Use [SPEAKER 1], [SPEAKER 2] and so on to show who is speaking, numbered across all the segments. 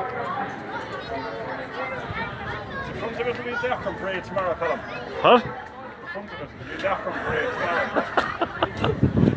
[SPEAKER 1] It comes a little bit different for tomorrow,
[SPEAKER 2] Huh?
[SPEAKER 3] It comes a little bit different for.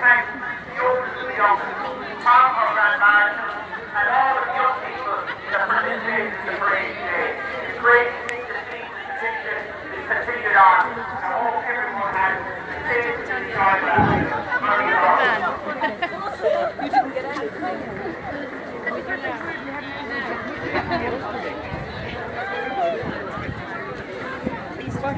[SPEAKER 3] Thank the oldest of the young, Tom of Grand Marshal, and all of the young people that participated in the parade today. It's great to see the tradition is continued on. I hope everyone has a safe and enjoyable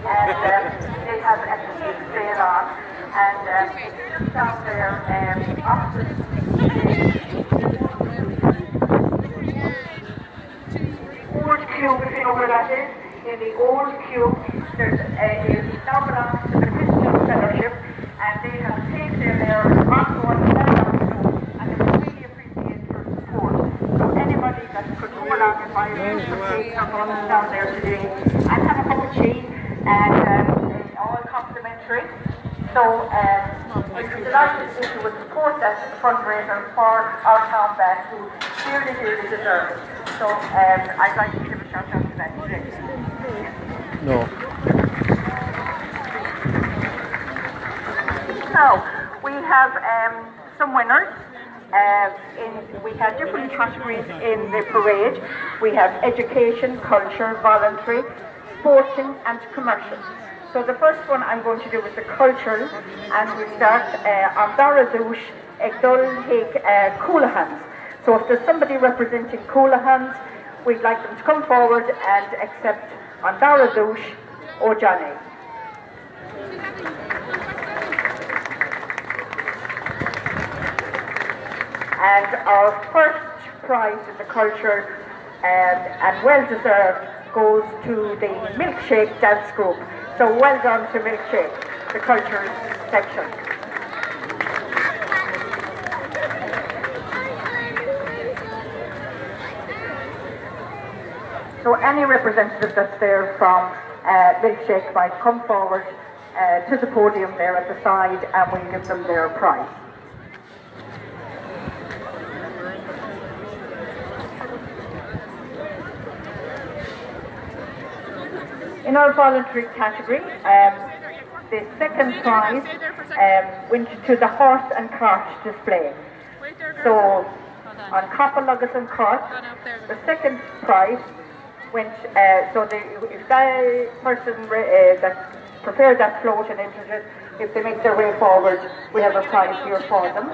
[SPEAKER 2] And um, they have a cake sale on. And um, it's just down there um, the old cube, if you know where that is, in the old cube, there's a, now belongs to the Christian Fellowship, and they have cake there, there, ongoing, and they really appreciate your support. So anybody that could go along and buy a cake or go down there today, and have a cup of tea, and um, it's all complimentary. So um, we'd be delighted if you would support that fundraiser for our town band who really, really deserve it. So um, I'd like to give a shout out to that today.
[SPEAKER 1] No.
[SPEAKER 2] Now, we have um, some winners. Uh, in, we have different categories in the parade. We have education, culture, voluntary, sporting and commercial. So the first one I'm going to do is the cultural and we start uh, on Daradouche Egdol uh, Coolahans. So if there's somebody representing Coolahans, we'd like them to come forward and accept on Daradouche or Johnny. And our first prize in the culture um, and well deserved goes to the Milkshake Dance Group. So well done to Milkshake, the culture section. So any representative that's there from uh, Milkshake might come forward uh, to the podium there at the side and we'll give them their prize. In our voluntary category, um, the second prize um, went to the horse and cart display. So, on Coppalogus and Cart, the second prize went, uh, so the, if that person uh, that prepared that float and entered it, if they make their way forward, we have a prize here for them.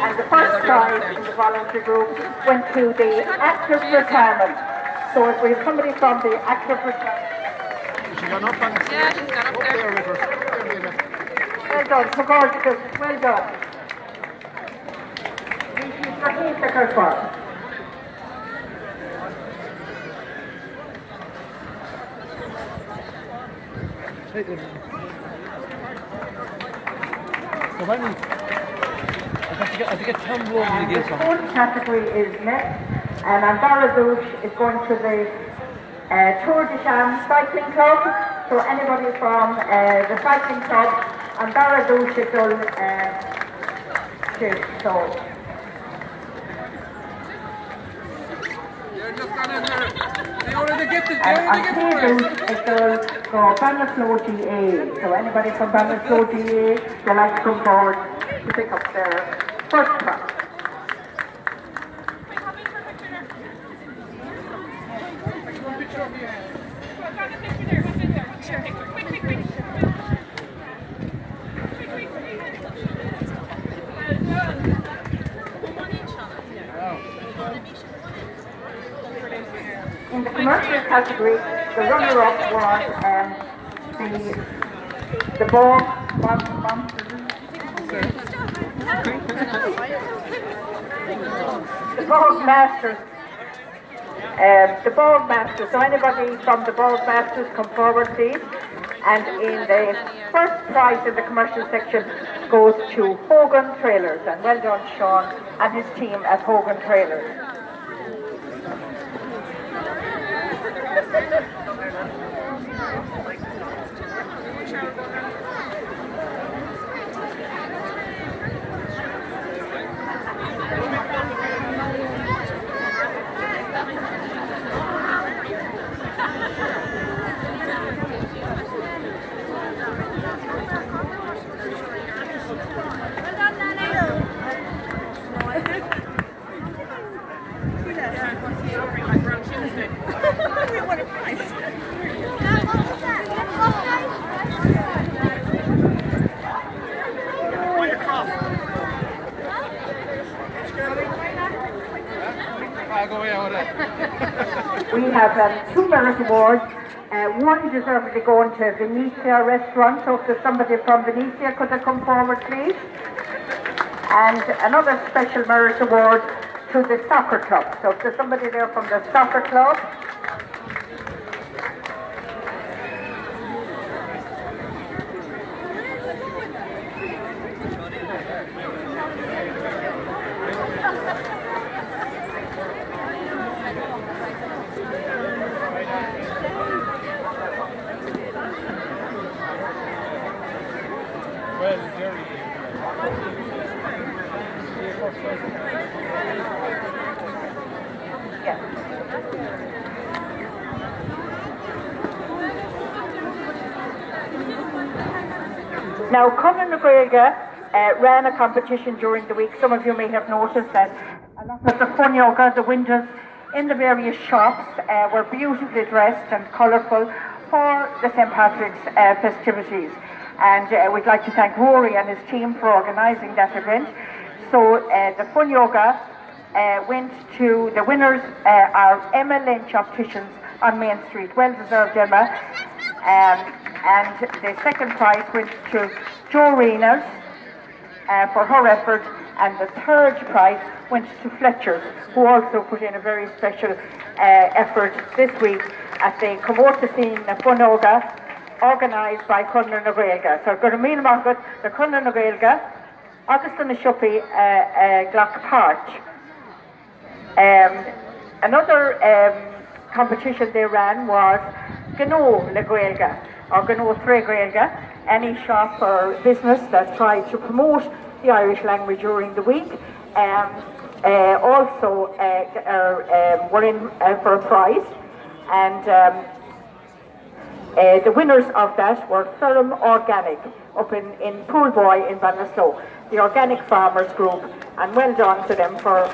[SPEAKER 2] And the first prize in the voluntary group went to the active retirement. So if we have somebody from the active retirement,
[SPEAKER 1] She gone up and
[SPEAKER 4] Yeah, she's got up
[SPEAKER 1] up
[SPEAKER 4] there.
[SPEAKER 1] there with her. There, Leila.
[SPEAKER 2] well done, so gorgeous, well done. She's Raheel Secretary.
[SPEAKER 5] So when we, I have to get, I have to get Tom Rowan
[SPEAKER 2] And the
[SPEAKER 5] So
[SPEAKER 2] fourth category is next, and Andaradouche is going to the uh, Tour de Cham Cycling Club. So anybody from uh, the cycling club, Andaradouche is done uh, to, so.
[SPEAKER 4] They're just gone in there. They already get the, they
[SPEAKER 2] And
[SPEAKER 4] already get the
[SPEAKER 2] Andaradouche
[SPEAKER 4] prize.
[SPEAKER 2] is done for Bannerflow GAA. So anybody from Bannerflow GAA, would like to come forward to pick up their first prize. In the commercial category, the runner-up was um, the the ball bomb, bomb, the Bold Masters. Um, the Bold Masters. So anybody from the Bold Masters come forward, please. And in the first prize in the commercial section goes to Hogan Trailers. And well done, Sean and his team at Hogan Trailers.
[SPEAKER 4] Thank
[SPEAKER 2] you. Have two merit awards. Uh, one deservedly going to Venetia restaurant. So if there's somebody from Venetia, could they come forward, please? And another special merit award to the soccer club. So if there's somebody there from the soccer club, Now, Conradh na Gaeilge uh, ran a competition during the week. Some of you may have noticed that a lot of the fun yoga, the windows in the various shops uh, were beautifully dressed and colourful for the St. Patrick's uh, festivities. And uh, we'd like to thank Rory and his team for organising that event. So uh, the fun yoga uh, went to the winners are Emma Lynch Opticians on Main Street. Well deserved, Emma. Um, and the second prize went to Jo Reynolds uh, for her effort, and the third prize went to Fletcher, who also put in a very special uh, effort this week at the Comórta Scene Funoga, organised by Conor na. So go Míle Margaret, the Conradh na Gaeilge, August na Shuppi, uh, uh, Glock Park. Um, another um, competition they ran was Gno Gaeilge, or Gno Tre Gaeilge, any shop or business that tried to promote the Irish language during the week. Um, uh, also uh, uh, um, were in uh, for a prize, and um, uh, the winners of that were Thurum Organic up in, in Poolboy in Ballinasloe, the Organic Farmers Group, and well done to them for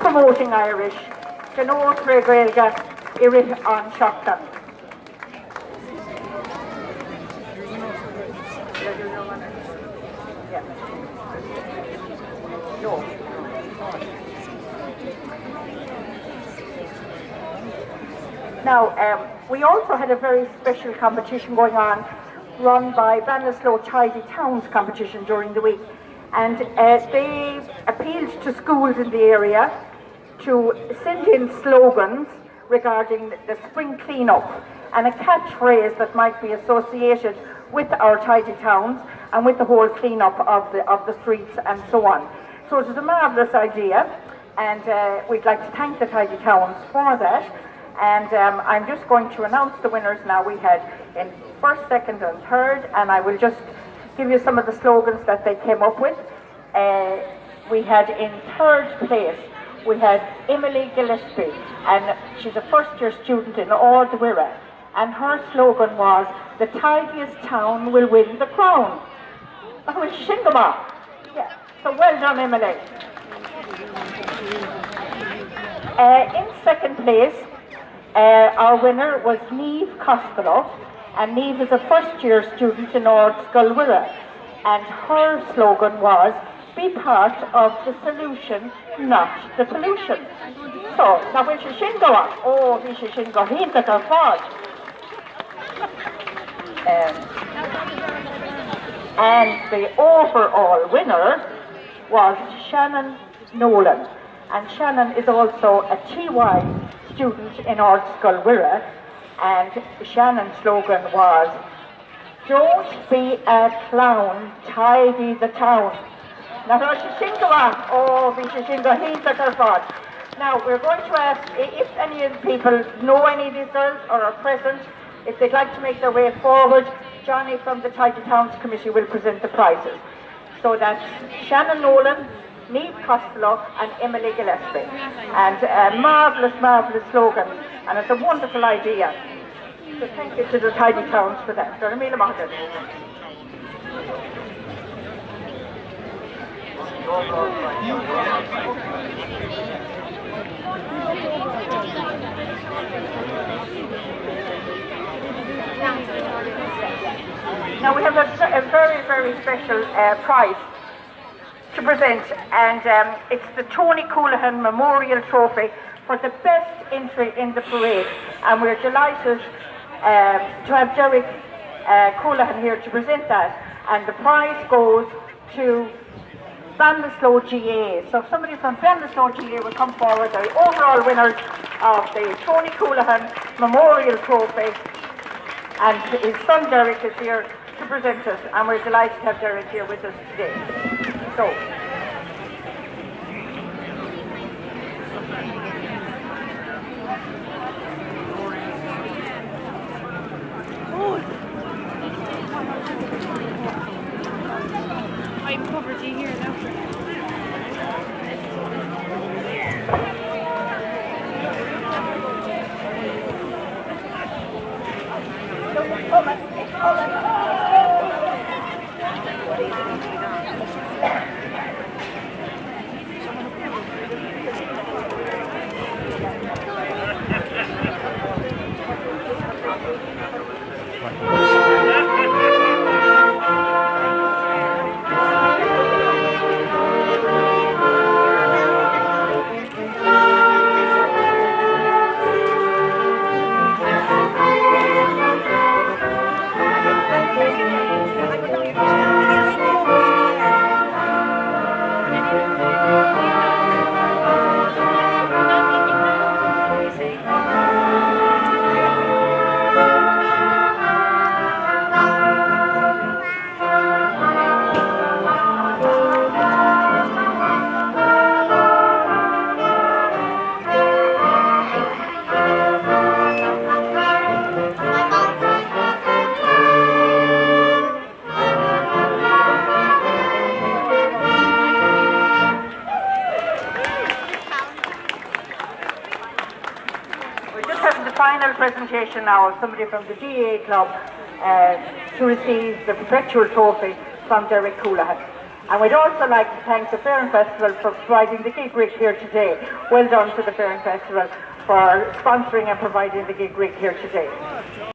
[SPEAKER 2] promoting Irish. Gno Tre Gaeilge, Irit on Shotgun. Now, um, we also had a very special competition going on, run by Ballinasloe Tidy Towns competition during the week. And uh, they appealed to schools in the area to send in slogans regarding the spring clean-up and a catchphrase that might be associated with our tidy towns and with the whole clean-up of the, of the streets and so on. So it was a marvellous idea and uh, we'd like to thank the tidy towns for that. And um, I'm just going to announce the winners now. We had in first, second and third and I will just give you some of the slogans that they came up with. Uh, we had in third place we had Emily Gillespie, and she's a first year student in Wirra, and her slogan was, the tidiest town will win the crown. That was Shingama. Yeah, so well done Emily. Uh, in second place, uh, our winner was Neve Costello, and Neve is a first year student in Ardscoil Mhuire, and her slogan was, be part of the solution not the pollution. So, now when she shin go on, oh, we should shin go hinta go fod. Um, and the overall winner was Shannon Nolan. And Shannon is also a TY student in Art School Wirra. And Shannon's slogan was, Don't be a clown, tidy the town. Now. Oh. Now, we're going to ask if any of the people know any of these girls or are present, if they'd like to make their way forward, Johnny from the Tidy Towns Committee will present the prizes. So that's Shannon Nolan, Neve Costello and Emily Gillespie. And a marvellous, marvellous slogan. And it's a wonderful idea. So thank you to the Tidy Towns for that. Dora Mila Mahajan. Now we have a, a very, very special uh, prize to present, and um, it's the Tony Coolahan Memorial Trophy for the best entry in the parade. And we're delighted um, to have Derek uh, here to present that. And the prize goes to Ballinasloe GAA. So if somebody from Ballinasloe GAA will come forward, the overall winners of the Tony Coolahan Memorial Trophy. And his son Derek is here to present us, and we're delighted to have Derek here with us today. So,
[SPEAKER 6] I'm poverty here now. We're presentation now of somebody from the GAA Club uh, to receive the perpetual trophy from Derek Coolahan. And we'd also like to thank the Fair and Festival for providing the gig rig here today. Well done to the Fair and Festival for sponsoring and providing the gig rig here today.